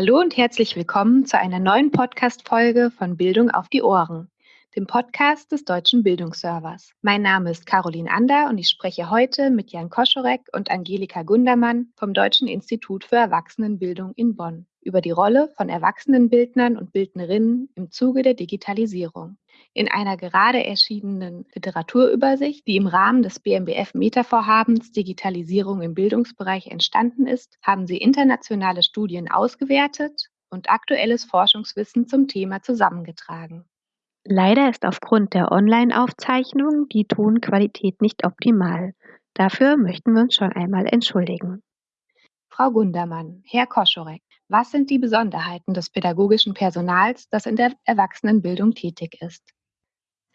Hallo und herzlich willkommen zu einer neuen Podcast-Folge von Bildung auf die Ohren, dem Podcast des Deutschen Bildungsservers. Mein Name ist Caroline Ander und ich spreche heute mit Jan Koschorek und Angelika Gundermann vom Deutschen Institut für Erwachsenenbildung in Bonn über die Rolle von Erwachsenenbildnern und Bildnerinnen im Zuge der Digitalisierung. In einer gerade erschienenen Literaturübersicht, die im Rahmen des BMBF Meta-Vorhabens Digitalisierung im Bildungsbereich entstanden ist, haben sie internationale Studien ausgewertet und aktuelles Forschungswissen zum Thema zusammengetragen. Leider ist aufgrund der Online-Aufzeichnung die Tonqualität nicht optimal. Dafür möchten wir uns schon einmal entschuldigen. Frau Gundermann, Herr Koschorek, was sind die Besonderheiten des pädagogischen Personals, das in der Erwachsenenbildung tätig ist?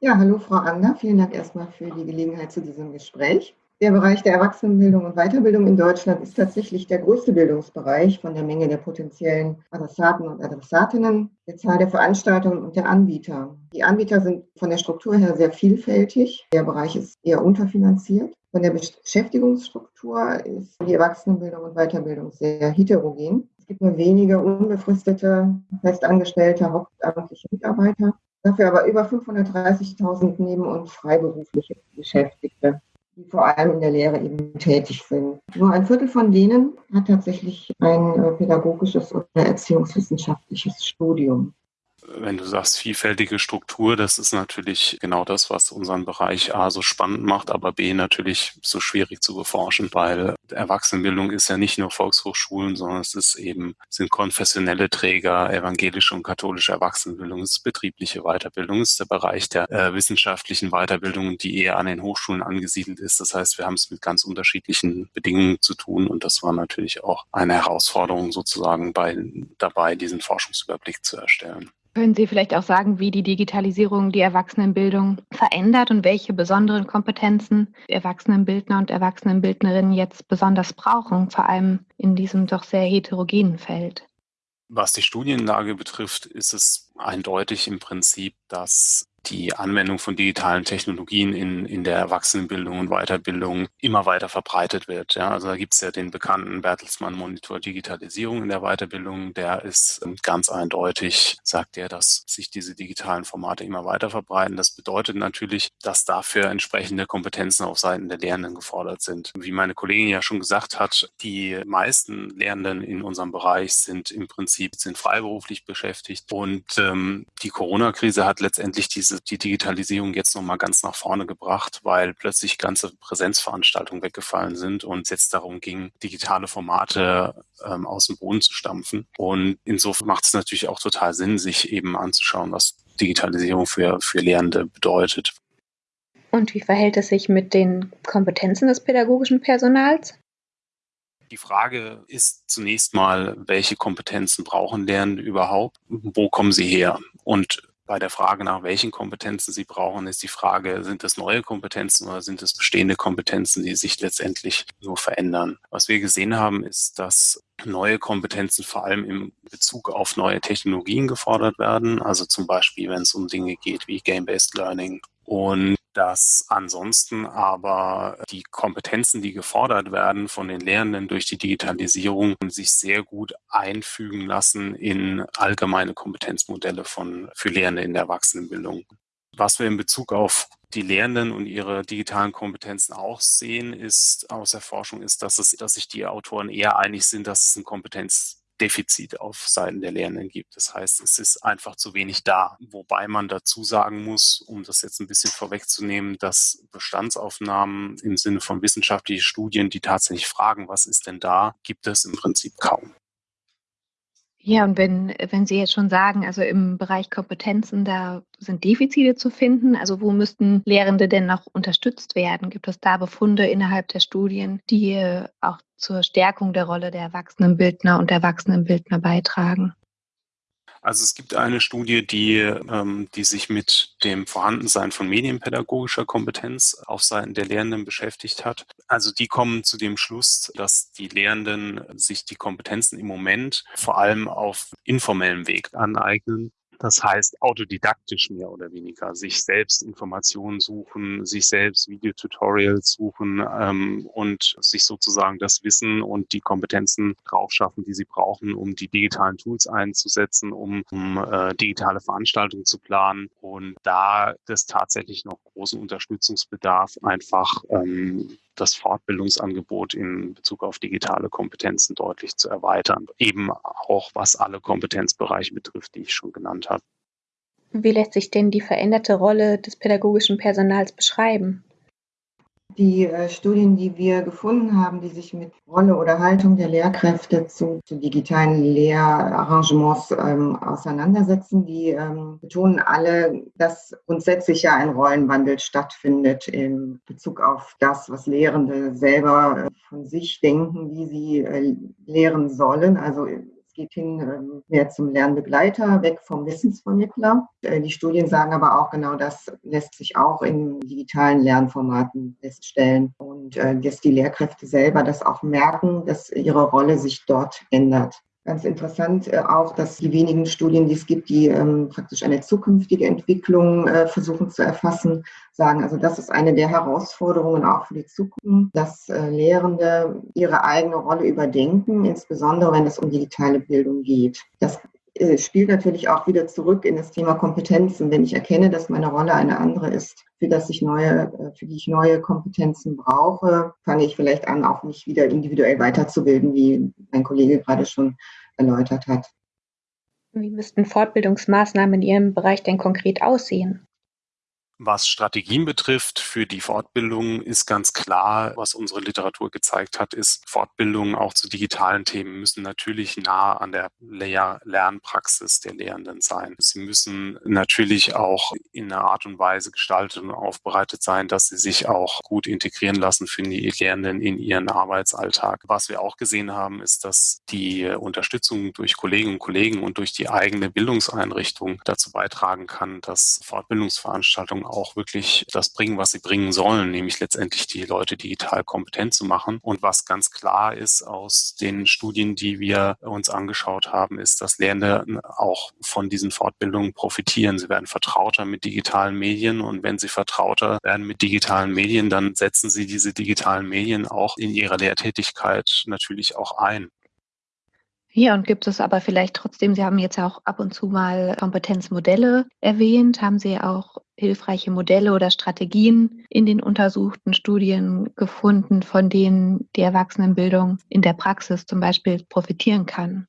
Ja, hallo Frau Ander, vielen Dank erstmal für die Gelegenheit zu diesem Gespräch. Der Bereich der Erwachsenenbildung und Weiterbildung in Deutschland ist tatsächlich der größte Bildungsbereich von der Menge der potenziellen Adressaten und Adressatinnen, der Zahl der Veranstaltungen und der Anbieter. Die Anbieter sind von der Struktur her sehr vielfältig. Der Bereich ist eher unterfinanziert. Von der Beschäftigungsstruktur ist die Erwachsenenbildung und Weiterbildung sehr heterogen. Es gibt nur wenige unbefristete, festangestellte, hauptamtliche Mitarbeiter, dafür aber über 530.000 neben- und freiberufliche Beschäftigte, die vor allem in der Lehre eben tätig sind. Nur ein Viertel von denen hat tatsächlich ein äh, pädagogisches oder erziehungswissenschaftliches Studium wenn du sagst vielfältige Struktur, das ist natürlich genau das, was unseren Bereich A so spannend macht, aber B natürlich so schwierig zu beforschen, weil Erwachsenenbildung ist ja nicht nur Volkshochschulen, sondern es ist eben, sind konfessionelle Träger, evangelische und katholische Erwachsenenbildung, es ist betriebliche Weiterbildung, es ist der Bereich der äh, wissenschaftlichen Weiterbildung, die eher an den Hochschulen angesiedelt ist. Das heißt, wir haben es mit ganz unterschiedlichen Bedingungen zu tun und das war natürlich auch eine Herausforderung sozusagen bei, dabei, diesen Forschungsüberblick zu erstellen. Können Sie vielleicht auch sagen, wie die Digitalisierung die Erwachsenenbildung verändert und welche besonderen Kompetenzen Erwachsenenbildner und Erwachsenenbildnerinnen jetzt besonders brauchen, vor allem in diesem doch sehr heterogenen Feld? Was die Studienlage betrifft, ist es eindeutig im Prinzip, dass die Anwendung von digitalen Technologien in, in der Erwachsenenbildung und Weiterbildung immer weiter verbreitet wird. Ja, also da gibt es ja den bekannten Bertelsmann Monitor Digitalisierung in der Weiterbildung. Der ist ähm, ganz eindeutig, sagt er, dass sich diese digitalen Formate immer weiter verbreiten. Das bedeutet natürlich, dass dafür entsprechende Kompetenzen auf Seiten der Lehrenden gefordert sind. Wie meine Kollegin ja schon gesagt hat, die meisten Lehrenden in unserem Bereich sind im Prinzip sind freiberuflich beschäftigt und ähm, die Corona-Krise hat letztendlich diese die Digitalisierung jetzt nochmal ganz nach vorne gebracht, weil plötzlich ganze Präsenzveranstaltungen weggefallen sind und es jetzt darum ging, digitale Formate ähm, aus dem Boden zu stampfen. Und insofern macht es natürlich auch total Sinn, sich eben anzuschauen, was Digitalisierung für, für Lehrende bedeutet. Und wie verhält es sich mit den Kompetenzen des pädagogischen Personals? Die Frage ist zunächst mal, welche Kompetenzen brauchen Lernende überhaupt? Wo kommen sie her? Und bei der Frage nach welchen Kompetenzen Sie brauchen, ist die Frage, sind es neue Kompetenzen oder sind es bestehende Kompetenzen, die sich letztendlich nur verändern? Was wir gesehen haben, ist, dass neue Kompetenzen vor allem im Bezug auf neue Technologien gefordert werden. Also zum Beispiel, wenn es um Dinge geht wie Game-Based Learning und dass ansonsten aber die Kompetenzen, die gefordert werden von den Lehrenden durch die Digitalisierung, sich sehr gut einfügen lassen in allgemeine Kompetenzmodelle von, für Lehrende in der Erwachsenenbildung. Was wir in Bezug auf die Lehrenden und ihre digitalen Kompetenzen auch sehen, ist aus der Forschung, ist, dass es, dass sich die Autoren eher einig sind, dass es ein Kompetenz Defizit auf Seiten der Lehrenden gibt. Das heißt, es ist einfach zu wenig da. Wobei man dazu sagen muss, um das jetzt ein bisschen vorwegzunehmen, dass Bestandsaufnahmen im Sinne von wissenschaftlichen Studien, die tatsächlich fragen, was ist denn da, gibt es im Prinzip kaum. Ja, und wenn, wenn Sie jetzt schon sagen, also im Bereich Kompetenzen, da sind Defizite zu finden, also wo müssten Lehrende denn noch unterstützt werden? Gibt es da Befunde innerhalb der Studien, die auch zur Stärkung der Rolle der Erwachsenenbildner und Erwachsenenbildner beitragen? Also es gibt eine Studie, die, ähm, die sich mit dem Vorhandensein von medienpädagogischer Kompetenz auf Seiten der Lehrenden beschäftigt hat. Also die kommen zu dem Schluss, dass die Lehrenden sich die Kompetenzen im Moment vor allem auf informellem Weg aneignen Das heißt, autodidaktisch mehr oder weniger, sich selbst Informationen suchen, sich selbst Videotutorials suchen ähm, und sich sozusagen das Wissen und die Kompetenzen draufschaffen, die sie brauchen, um die digitalen Tools einzusetzen, um, um äh, digitale Veranstaltungen zu planen. Und da das tatsächlich noch großen Unterstützungsbedarf einfach ähm, das Fortbildungsangebot in Bezug auf digitale Kompetenzen deutlich zu erweitern. Eben auch was alle Kompetenzbereiche betrifft, die ich schon genannt habe. Wie lässt sich denn die veränderte Rolle des pädagogischen Personals beschreiben? Die äh, Studien, die wir gefunden haben, die sich mit Rolle oder Haltung der Lehrkräfte zu, zu digitalen Lehrarrangements ähm, auseinandersetzen, die ähm, betonen alle, dass grundsätzlich ja ein Rollenwandel stattfindet in Bezug auf das, was Lehrende selber äh, von sich denken, wie sie äh, lehren sollen. Also geht hin ähm, mehr zum Lernbegleiter, weg vom Wissensvermittler. Äh, die Studien sagen aber auch genau das lässt sich auch in digitalen Lernformaten feststellen und äh, dass die Lehrkräfte selber das auch merken, dass ihre Rolle sich dort ändert. Ganz interessant äh, auch, dass die wenigen Studien, die es gibt, die ähm, praktisch eine zukünftige Entwicklung äh, versuchen zu erfassen, sagen, also das ist eine der Herausforderungen auch für die Zukunft, dass äh, Lehrende ihre eigene Rolle überdenken, insbesondere wenn es um digitale Bildung geht. Das spielt natürlich auch wieder zurück in das Thema Kompetenzen. Wenn ich erkenne, dass meine Rolle eine andere ist, für das ich neue, äh, für die ich neue Kompetenzen brauche, fange ich vielleicht an, auch mich wieder individuell weiterzubilden, wie mein Kollege gerade schon erläutert hat. Wie müssten Fortbildungsmaßnahmen in Ihrem Bereich denn konkret aussehen? Was Strategien betrifft für die Fortbildung ist ganz klar, was unsere Literatur gezeigt hat, ist, Fortbildungen auch zu digitalen Themen müssen natürlich nah an der Lehr Lernpraxis der Lehrenden sein. Sie müssen natürlich auch in einer Art und Weise gestaltet und aufbereitet sein, dass sie sich auch gut integrieren lassen für die Lehrenden in ihren Arbeitsalltag. Was wir auch gesehen haben, ist, dass die Unterstützung durch Kolleginnen und Kollegen und durch die eigene Bildungseinrichtung dazu beitragen kann, dass Fortbildungsveranstaltungen auch wirklich das bringen, was sie bringen sollen, nämlich letztendlich die Leute digital kompetent zu machen. Und was ganz klar ist aus den Studien, die wir uns angeschaut haben, ist, dass Lehrende auch von diesen Fortbildungen profitieren. Sie werden vertrauter mit digitalen Medien und wenn sie vertrauter werden mit digitalen Medien, dann setzen sie diese digitalen Medien auch in ihrer Lehrtätigkeit natürlich auch ein. Ja, und gibt es aber vielleicht trotzdem, Sie haben jetzt auch ab und zu mal Kompetenzmodelle erwähnt, haben Sie auch hilfreiche Modelle oder Strategien in den untersuchten Studien gefunden, von denen die Erwachsenenbildung in der Praxis zum Beispiel profitieren kann?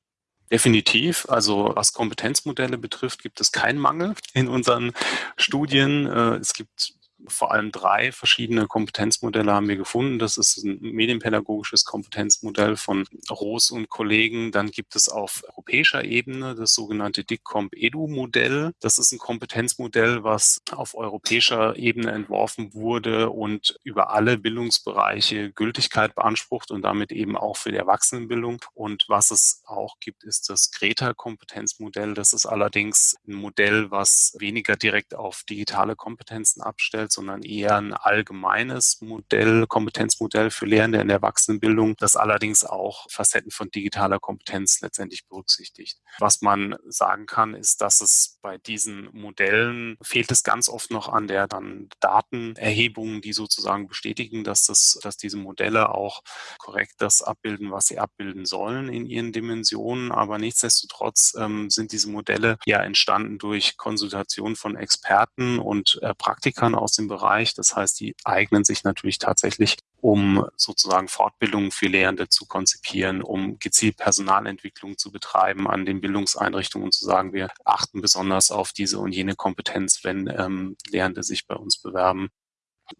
Definitiv. Also was Kompetenzmodelle betrifft, gibt es keinen Mangel in unseren Studien. Äh, es gibt vor allem drei verschiedene Kompetenzmodelle haben wir gefunden. Das ist ein medienpädagogisches Kompetenzmodell von Roos und Kollegen. Dann gibt es auf europäischer Ebene das sogenannte DICCOMP-EDU-Modell. Das ist ein Kompetenzmodell, was auf europäischer Ebene entworfen wurde und über alle Bildungsbereiche Gültigkeit beansprucht und damit eben auch für die Erwachsenenbildung. Und was es auch gibt, ist das Greta-Kompetenzmodell. Das ist allerdings ein Modell, was weniger direkt auf digitale Kompetenzen abstellt, sondern eher ein allgemeines Modell, Kompetenzmodell für Lehrende in der Erwachsenenbildung, das allerdings auch Facetten von digitaler Kompetenz letztendlich berücksichtigt. Was man sagen kann, ist, dass es bei diesen Modellen fehlt es ganz oft noch an der dann Datenerhebung, die sozusagen bestätigen, dass das, dass diese Modelle auch korrekt das abbilden, was sie abbilden sollen in ihren Dimensionen. Aber nichtsdestotrotz ähm, sind diese Modelle ja entstanden durch Konsultation von Experten und äh, Praktikern aus dem diesem Bereich. Das heißt, die eignen sich natürlich tatsächlich, um sozusagen Fortbildungen für Lehrende zu konzipieren, um gezielt Personalentwicklung zu betreiben an den Bildungseinrichtungen und zu sagen, wir achten besonders auf diese und jene Kompetenz, wenn ähm, Lehrende sich bei uns bewerben.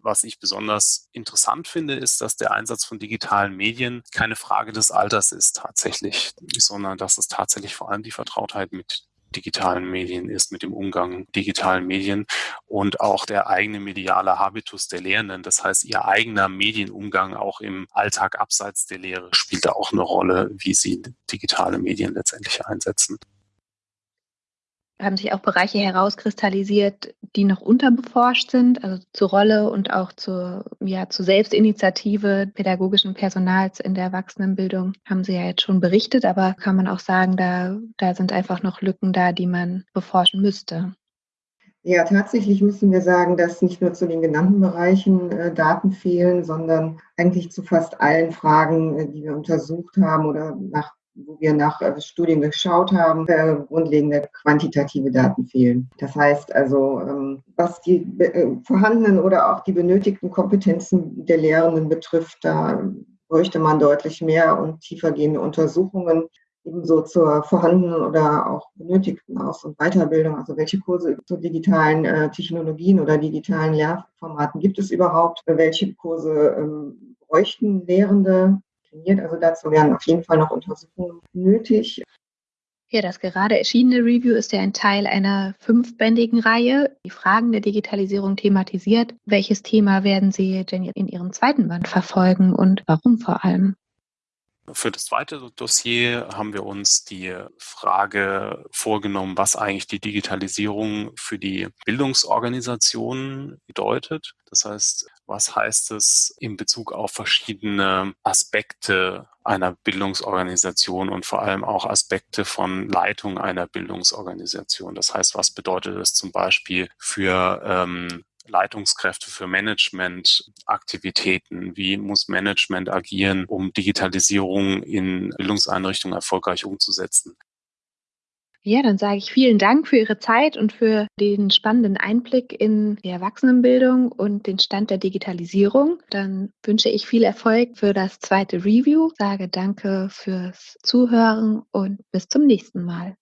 Was ich besonders interessant finde, ist, dass der Einsatz von digitalen Medien keine Frage des Alters ist tatsächlich, sondern dass es tatsächlich vor allem die Vertrautheit mit digitalen Medien ist, mit dem Umgang digitalen Medien und auch der eigene mediale Habitus der Lehrenden. Das heißt, ihr eigener Medienumgang auch im Alltag abseits der Lehre spielt da auch eine Rolle, wie sie digitale Medien letztendlich einsetzen. Haben sich auch Bereiche herauskristallisiert, die noch unterbeforscht sind, also zur Rolle und auch zur, ja, zur Selbstinitiative pädagogischen Personals in der Erwachsenenbildung haben Sie ja jetzt schon berichtet, aber kann man auch sagen, da, da sind einfach noch Lücken da, die man beforschen müsste. Ja, tatsächlich müssen wir sagen, dass nicht nur zu den genannten Bereichen äh, Daten fehlen, sondern eigentlich zu fast allen Fragen, äh, die wir untersucht haben oder nach wo wir nach äh, Studien geschaut haben, äh, grundlegende quantitative Daten fehlen. Das heißt also, ähm, was die äh, vorhandenen oder auch die benötigten Kompetenzen der Lehrenden betrifft, da bräuchte man deutlich mehr und tiefergehende Untersuchungen ebenso zur vorhandenen oder auch benötigten Aus- und Weiterbildung. Also welche Kurse zu digitalen Technologien oder digitalen Lehrformaten gibt es überhaupt? Welche Kurse ähm, bräuchten Lehrende? Definiert. Also dazu wären auf jeden Fall noch Untersuchungen nötig. Ja, das gerade erschienene Review ist ja ein Teil einer fünfbändigen Reihe, die Fragen der Digitalisierung thematisiert. Welches Thema werden Sie denn in Ihrem zweiten Band verfolgen und warum vor allem? Für das zweite Dossier haben wir uns die Frage vorgenommen, was eigentlich die Digitalisierung für die Bildungsorganisationen bedeutet. Das heißt, was heißt es in Bezug auf verschiedene Aspekte einer Bildungsorganisation und vor allem auch Aspekte von Leitung einer Bildungsorganisation. Das heißt, was bedeutet es zum Beispiel für ähm, Leitungskräfte für Managementaktivitäten? Wie muss Management agieren, um Digitalisierung in Bildungseinrichtungen erfolgreich umzusetzen? Ja, dann sage ich vielen Dank für Ihre Zeit und für den spannenden Einblick in die Erwachsenenbildung und den Stand der Digitalisierung. Dann wünsche ich viel Erfolg für das zweite Review, sage danke fürs Zuhören und bis zum nächsten Mal.